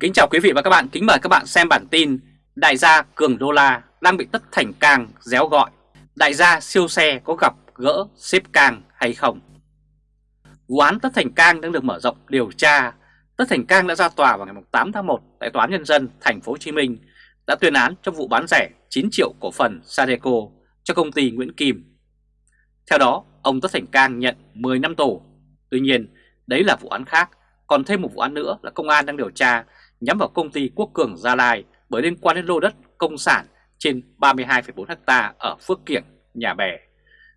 Kính chào quý vị và các bạn, kính mời các bạn xem bản tin Đại gia Cường Đô La đang bị Tất Thành Cang réo gọi Đại gia siêu xe có gặp gỡ xếp Cang hay không? Vụ án Tất Thành Cang đang được mở rộng điều tra Tất Thành Cang đã ra tòa vào ngày 8 tháng 1 tại Tòa án Nhân dân thành phố Hồ Chí Minh đã tuyên án trong vụ bán rẻ 9 triệu cổ phần Sadeco cho công ty Nguyễn Kim. Theo đó, ông Tất Thành Cang nhận 10 năm tù. Tuy nhiên, đấy là vụ án khác, còn thêm một vụ án nữa là công an đang điều tra nhắm vào công ty Quốc Cường Gia Lai bởi liên quan đến lô đất công sản trên 32,4 ha ở Phước Kiểng, Nhà Bè,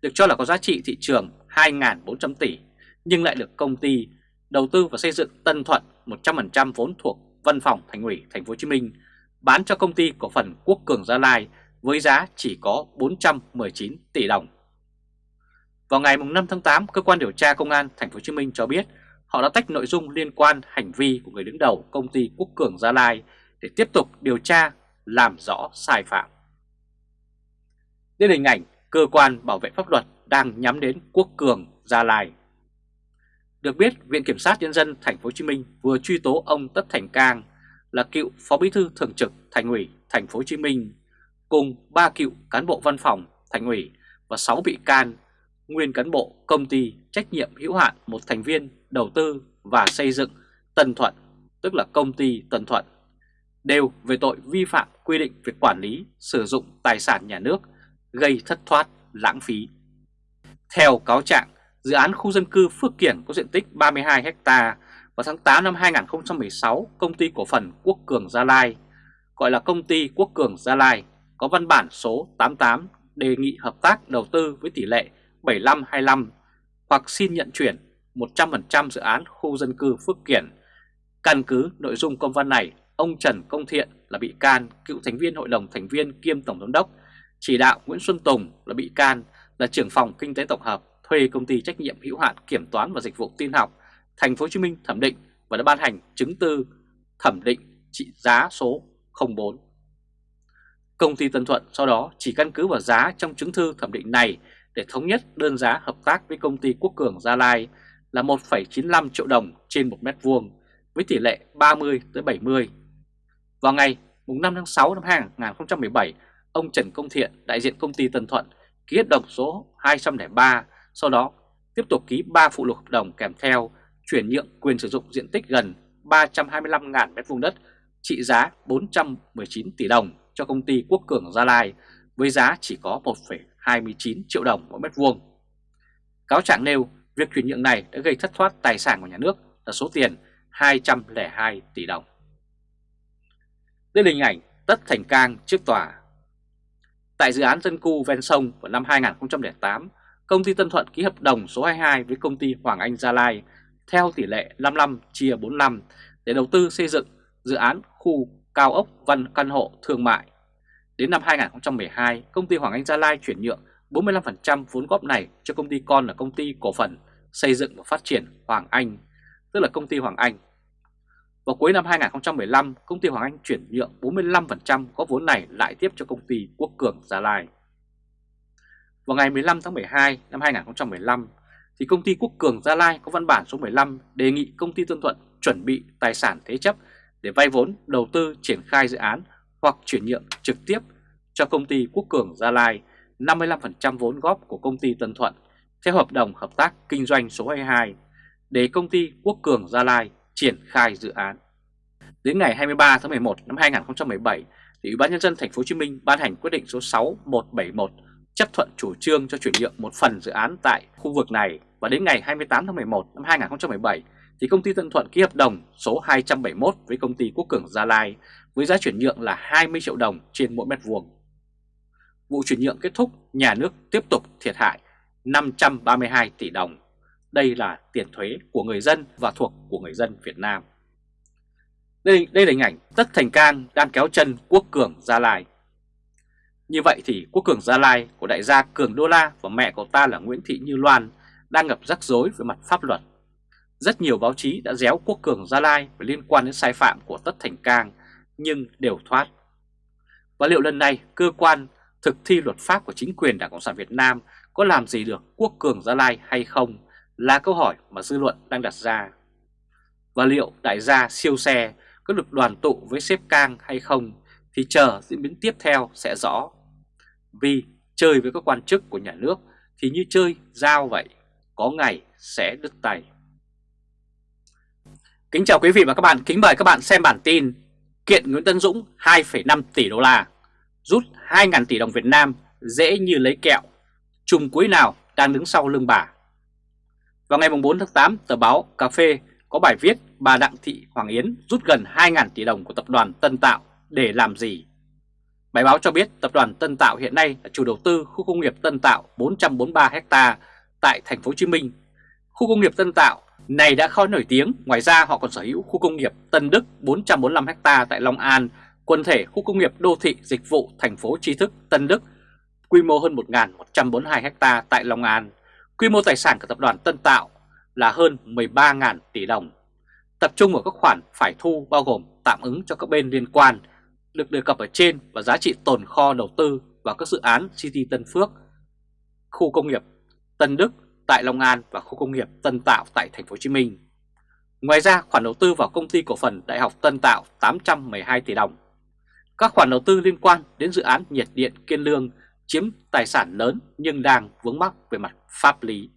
được cho là có giá trị thị trường 2.400 tỷ nhưng lại được công ty đầu tư và xây dựng Tân Thuận 100% vốn thuộc Văn phòng Thành ủy Thành phố Hồ Chí Minh bán cho công ty cổ phần Quốc Cường Gia Lai với giá chỉ có 419 tỷ đồng. Vào ngày 5 tháng 8, cơ quan điều tra công an Thành phố Hồ Chí Minh cho biết họ đã tách nội dung liên quan hành vi của người đứng đầu công ty Quốc Cường Gia Lai để tiếp tục điều tra, làm rõ sai phạm. Đây là hình ảnh cơ quan bảo vệ pháp luật đang nhắm đến Quốc Cường Gia Lai. Được biết, Viện Kiểm sát Nhân dân Thành phố Hồ Chí Minh vừa truy tố ông Tất Thành Cang là cựu Phó Bí thư Thường trực Thành ủy Thành phố Hồ Chí Minh cùng ba cựu cán bộ văn phòng Thành ủy và 6 bị can nguyên cán bộ công ty trách nhiệm hữu hạn một thành viên đầu tư và xây dựng Tân Thuận, tức là công ty Tân Thuận, đều về tội vi phạm quy định về quản lý sử dụng tài sản nhà nước gây thất thoát, lãng phí. Theo cáo trạng, dự án khu dân cư Phước Kiển có diện tích 32 ha vào tháng 8 năm 2016, công ty cổ phần Quốc Cường Gia Lai, gọi là công ty Quốc Cường Gia Lai, có văn bản số 88 đề nghị hợp tác đầu tư với tỷ lệ 75-25 hoặc xin nhận chuyển 100% dự án khu dân cư Phước Kiển. Căn cứ nội dung công văn này, ông Trần Công Thiện là bị can, cựu thành viên hội đồng thành viên kiêm tổng giám đốc, chỉ đạo Nguyễn Xuân Tùng là bị can, là trưởng phòng kinh tế tổng hợp thuê công ty trách nhiệm hữu hạn kiểm toán và dịch vụ tin học Thành phố Hồ Chí Minh thẩm định và đã ban hành chứng tư thẩm định trị giá số 04. Công ty Tân Thuận sau đó chỉ căn cứ vào giá trong chứng thư thẩm định này để thống nhất đơn giá hợp tác với công ty Quốc Cường Gia Lai là 1,95 triệu đồng trên 1 mét vuông với tỷ lệ 30 tới 70. Vào ngày 5 tháng 6 năm 2017, ông Trần Công Thiện, đại diện công ty Tân Thuận, ký hợp đồng số 203, sau đó tiếp tục ký 3 phụ lục hợp đồng kèm theo chuyển nhượng quyền sử dụng diện tích gần 325.000 m2 đất trị giá 419 tỷ đồng cho công ty Quốc Cường Gia Lai với giá chỉ có 1,29 triệu đồng mỗi mét vuông. Cáo trạng nêu việc chuyển nhượng này đã gây thất thoát tài sản của nhà nước là số tiền 202 tỷ đồng. Đây là hình ảnh Tất Thành Cang trước tòa. Tại dự án dân cư ven sông vào năm 2008, công ty Tân Thuận ký hợp đồng số 22 với công ty Hoàng Anh Gia Lai theo tỷ lệ 55 chia 45 để đầu tư xây dựng dự án khu cao ốc văn căn hộ thương mại. Đến năm 2012, công ty Hoàng Anh Gia Lai chuyển nhượng 45% vốn góp này cho công ty con là công ty cổ phần xây dựng và phát triển Hoàng Anh, tức là công ty Hoàng Anh. Vào cuối năm 2015, công ty Hoàng Anh chuyển nhượng 45% có vốn này lại tiếp cho công ty Quốc Cường Gia Lai. Vào ngày 15 tháng 12 năm 2015, thì công ty Quốc Cường Gia Lai có văn bản số 15 đề nghị công ty Tân Thuận chuẩn bị tài sản thế chấp để vay vốn đầu tư triển khai dự án hoặc chuyển nhượng trực tiếp cho công ty Quốc Cường Gia Lai 55% vốn góp của công ty Tân Thuận theo hợp đồng hợp tác kinh doanh số 22 để công ty Quốc Cường Gia Lai triển khai dự án. Đến ngày 23 tháng 11 năm 2017, thì Ủy ban nhân dân thành phố Hồ Chí Minh ban hành quyết định số 6171 chấp thuận chủ trương cho chuyển nhượng một phần dự án tại khu vực này và đến ngày 28 tháng 11 năm 2017 thì công ty Tân Thuận ký hợp đồng số 271 với công ty Quốc Cường Gia Lai với giá chuyển nhượng là 20 triệu đồng trên mỗi mét vuông. Vụ chuyển nhượng kết thúc, nhà nước tiếp tục thiệt hại 532 tỷ đồng. Đây là tiền thuế của người dân và thuộc của người dân Việt Nam. Đây, đây là hình ảnh Tất Thành Cang đang kéo chân Quốc Cường Gia Lai. Như vậy thì Quốc Cường Gia Lai của đại gia Cường Đô La và mẹ của ta là Nguyễn Thị Như Loan đang gặp rắc rối về mặt pháp luật. Rất nhiều báo chí đã déo Quốc Cường Gia Lai về liên quan đến sai phạm của Tất Thành Cang nhưng đều thoát. Và liệu lần này cơ quan thực thi luật pháp của chính quyền Đảng Cộng sản Việt Nam có làm gì được Quốc Cường Gia Lai hay không là câu hỏi mà dư luận đang đặt ra. Và liệu đại gia siêu xe có được đoàn tụ với sếp Cang hay không thì chờ diễn biến tiếp theo sẽ rõ. Vì chơi với các quan chức của nhà nước thì như chơi dao vậy, có ngày sẽ đứt tay. Kính chào quý vị và các bạn, kính mời các bạn xem bản tin Kiện Nguyễn Tân Dũng 2,5 tỷ đô la, rút 2.000 tỷ đồng Việt Nam dễ như lấy kẹo, chùm cuối nào đang đứng sau lưng bà. Vào ngày 4 tháng 8, tờ báo Cà Phê có bài viết bà Đặng Thị Hoàng Yến rút gần 2.000 tỷ đồng của tập đoàn Tân Tạo để làm gì? Bài báo cho biết tập đoàn Tân Tạo hiện nay là chủ đầu tư khu công nghiệp Tân Tạo 443 ha tại thành phố Hồ Chí Minh. Khu công nghiệp Tân Tạo này đã khá nổi tiếng, ngoài ra họ còn sở hữu khu công nghiệp Tân Đức 445 ha tại Long An, quần thể khu công nghiệp đô thị dịch vụ thành phố tri thức Tân Đức, quy mô hơn 1.142 ha tại Long An. Quy mô tài sản của tập đoàn Tân Tạo là hơn 13.000 tỷ đồng. Tập trung vào các khoản phải thu bao gồm tạm ứng cho các bên liên quan, được đề cập ở trên và giá trị tồn kho đầu tư vào các dự án City Tân Phước, khu công nghiệp Tân Đức tại Long An và khu công nghiệp Tân Tạo tại thành phố Hồ Chí Minh. Ngoài ra, khoản đầu tư vào công ty cổ phần Đại học Tân Tạo 812 tỷ đồng. Các khoản đầu tư liên quan đến dự án nhiệt điện Kiên Lương chiếm tài sản lớn nhưng đang vướng mắc về mặt pháp lý.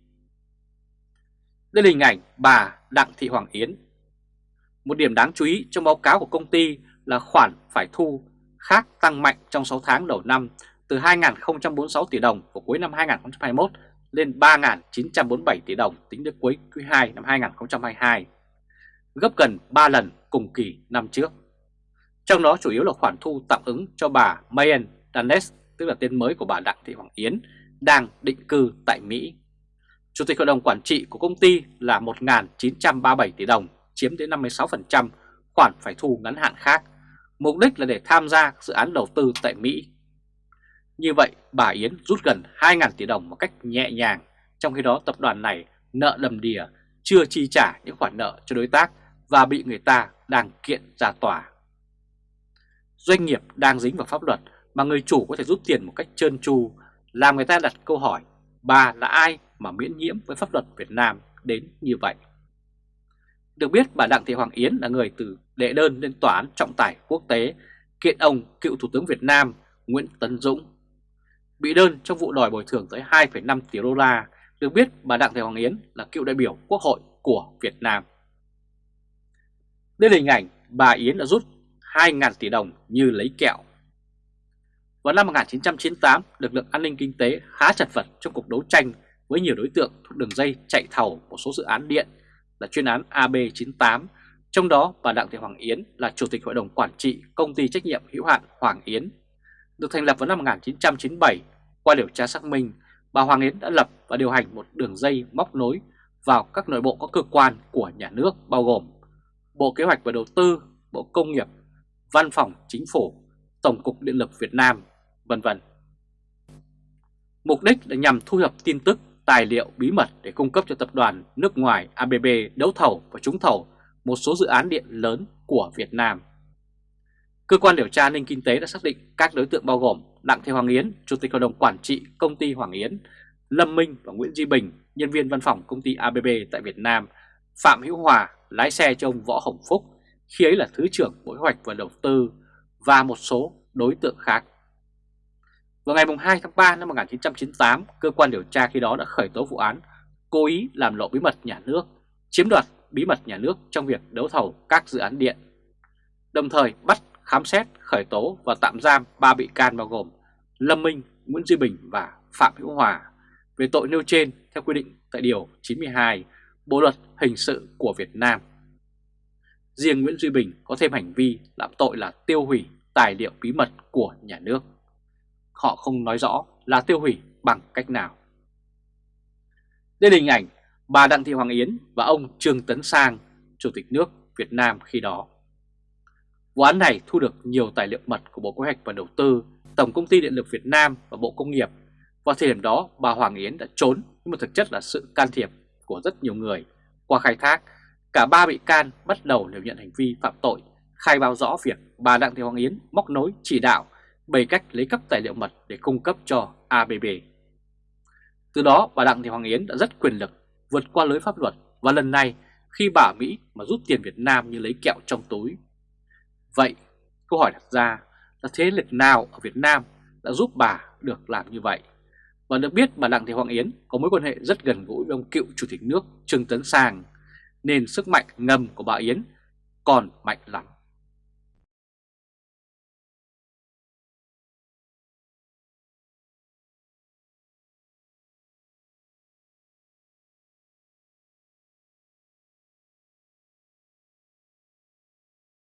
Đây là hình ảnh bà Đặng Thị Hoàng Yến. Một điểm đáng chú ý trong báo cáo của công ty là khoản phải thu khác tăng mạnh trong 6 tháng đầu năm từ 2.046 tỷ đồng của cuối năm 2021 lên 3.947 tỷ đồng tính đến cuối quý 2 năm 2022, gấp gần 3 lần cùng kỳ năm trước. Trong đó chủ yếu là khoản thu tạm ứng cho bà Mayen Danes, tức là tên mới của bà Đặng Thị Hoàng Yến, đang định cư tại Mỹ. Chủ tịch hội đồng quản trị của công ty là 1.937 tỷ đồng, chiếm đến 56% khoản phải thu ngắn hạn khác, mục đích là để tham gia dự án đầu tư tại Mỹ như vậy, bà Yến rút gần 2.000 tỷ đồng một cách nhẹ nhàng, trong khi đó tập đoàn này nợ đầm đìa chưa chi trả những khoản nợ cho đối tác và bị người ta đang kiện ra tòa. Doanh nghiệp đang dính vào pháp luật mà người chủ có thể rút tiền một cách trơn tru, làm người ta đặt câu hỏi bà là ai mà miễn nhiễm với pháp luật Việt Nam đến như vậy. Được biết bà Đặng Thị Hoàng Yến là người từ đệ đơn lên tòa án trọng tài quốc tế kiện ông cựu Thủ tướng Việt Nam Nguyễn Tấn Dũng bị đơn trong vụ đòi bồi thường tới 2,5 tỷ đô la, được biết bà Đặng Thị Hoàng Yến là cựu đại biểu Quốc hội của Việt Nam. Đây là hình ảnh bà Yến đã rút 2.000 tỷ đồng như lấy kẹo. Vào năm 1998, lực lượng an ninh kinh tế khá chật vật trong cuộc đấu tranh với nhiều đối tượng thuộc đường dây chạy thầu một số dự án điện là chuyên án AB98, trong đó bà Đặng Thị Hoàng Yến là Chủ tịch Hội đồng Quản trị Công ty Trách nhiệm hữu hạn Hoàng Yến được thành lập vào năm 1997. Qua điều tra xác minh, bà Hoàng Yến đã lập và điều hành một đường dây móc nối vào các nội bộ các cơ quan của nhà nước bao gồm Bộ Kế hoạch và Đầu tư, Bộ Công nghiệp, Văn phòng Chính phủ, Tổng cục Điện lực Việt Nam, vân vân. Mục đích là nhằm thu thập tin tức, tài liệu bí mật để cung cấp cho tập đoàn nước ngoài ABB đấu thầu và trúng thầu một số dự án điện lớn của Việt Nam. Cơ quan điều tra an ninh kinh tế đã xác định các đối tượng bao gồm Đặng Thị Hoàng Yến, Chủ tịch Hội đồng Quản trị Công ty Hoàng Yến, Lâm Minh và Nguyễn Duy Bình, nhân viên văn phòng công ty ABB tại Việt Nam, Phạm Hữu Hòa, lái xe cho ông Võ Hồng Phúc, khi ấy là Thứ trưởng Bộ Kế hoạch và Đầu tư và một số đối tượng khác. Vào ngày 2 tháng 3 năm 1998, cơ quan điều tra khi đó đã khởi tố vụ án cố ý làm lộ bí mật nhà nước, chiếm đoạt bí mật nhà nước trong việc đấu thầu các dự án điện, đồng thời bắt khám xét, khởi tố và tạm giam 3 bị can bao gồm Lâm Minh, Nguyễn Duy Bình và Phạm Hữu Hòa về tội nêu trên theo quy định tại Điều 92 Bộ Luật Hình sự của Việt Nam. Riêng Nguyễn Duy Bình có thêm hành vi làm tội là tiêu hủy tài liệu bí mật của nhà nước. Họ không nói rõ là tiêu hủy bằng cách nào. Đây là hình ảnh bà Đặng Thị Hoàng Yến và ông Trương Tấn Sang, Chủ tịch nước Việt Nam khi đó. Vụ án này thu được nhiều tài liệu mật của Bộ Kế hoạch và Đầu tư, Tổng Công ty Điện lực Việt Nam và Bộ Công nghiệp. Vào thời điểm đó, bà Hoàng Yến đã trốn nhưng mà thực chất là sự can thiệp của rất nhiều người. Qua khai thác, Cả ba bị can bắt đầu đều nhận hành vi phạm tội, khai báo rõ việc bà Đặng Thị Hoàng Yến móc nối chỉ đạo bày cách lấy cấp tài liệu mật để cung cấp cho ABB. Từ đó bà Đặng Thị Hoàng Yến đã rất quyền lực vượt qua lưới pháp luật và lần này khi bà Mỹ mà rút tiền Việt Nam như lấy kẹo trong túi. Vậy câu hỏi đặt ra là thế lực nào ở Việt Nam đã giúp bà được làm như vậy? Và được biết bà Đặng Thị Hoàng Yến có mối quan hệ rất gần gũi với ông cựu Chủ tịch nước Trương Tấn Sang nên sức mạnh ngầm của bà Yến còn mạnh lắm.